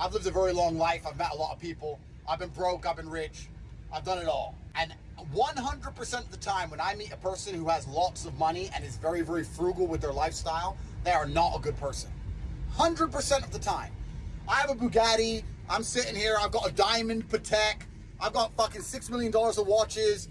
I've lived a very long life. I've met a lot of people. I've been broke. I've been rich. I've done it all. And 100% of the time, when I meet a person who has lots of money and is very, very frugal with their lifestyle, they are not a good person. 100% of the time. I have a Bugatti. I'm sitting here. I've got a diamond Patek. I've got fucking $6 million of watches,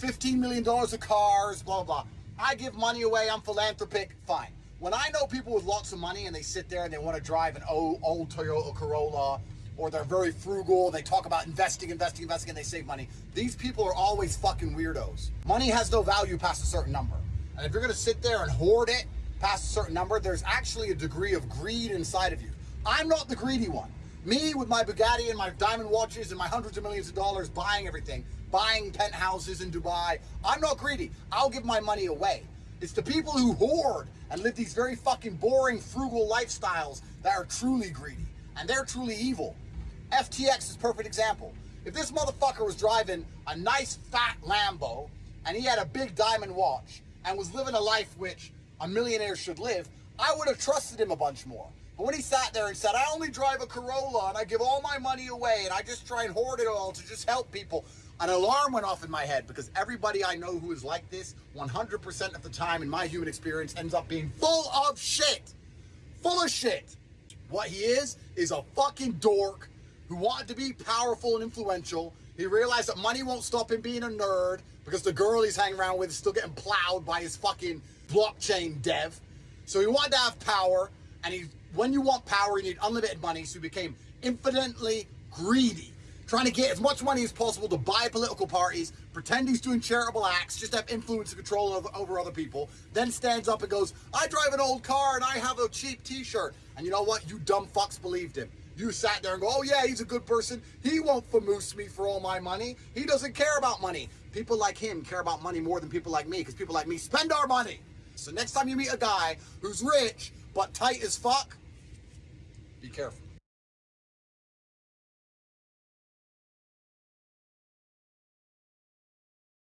$15 million of cars, blah, blah. I give money away. I'm philanthropic. Fine. When I know people with lots of money and they sit there and they want to drive an old, old Toyota Corolla or they're very frugal, they talk about investing, investing, investing, and they save money. These people are always fucking weirdos. Money has no value past a certain number. And if you're gonna sit there and hoard it past a certain number, there's actually a degree of greed inside of you. I'm not the greedy one. Me with my Bugatti and my diamond watches and my hundreds of millions of dollars buying everything, buying penthouses in Dubai, I'm not greedy. I'll give my money away. It's the people who hoard and live these very fucking boring, frugal lifestyles that are truly greedy. And they're truly evil. FTX is perfect example. If this motherfucker was driving a nice fat Lambo and he had a big diamond watch and was living a life which a millionaire should live, I would have trusted him a bunch more. But when he sat there and said, I only drive a Corolla and I give all my money away and I just try and hoard it all to just help people, an alarm went off in my head because everybody I know who is like this 100% of the time in my human experience ends up being full of shit. Full of shit. What he is, is a fucking dork who wanted to be powerful and influential. He realized that money won't stop him being a nerd because the girl he's hanging around with is still getting plowed by his fucking blockchain dev. So he wanted to have power, and he, when you want power, you need unlimited money, so he became infinitely greedy, trying to get as much money as possible to buy political parties, pretend he's doing charitable acts, just to have influence and control over, over other people, then stands up and goes, I drive an old car and I have a cheap t-shirt. And you know what? You dumb fucks believed him. You sat there and go, oh yeah, he's a good person. He won't famoose me for all my money. He doesn't care about money. People like him care about money more than people like me because people like me spend our money. So next time you meet a guy who's rich but tight as fuck, be careful.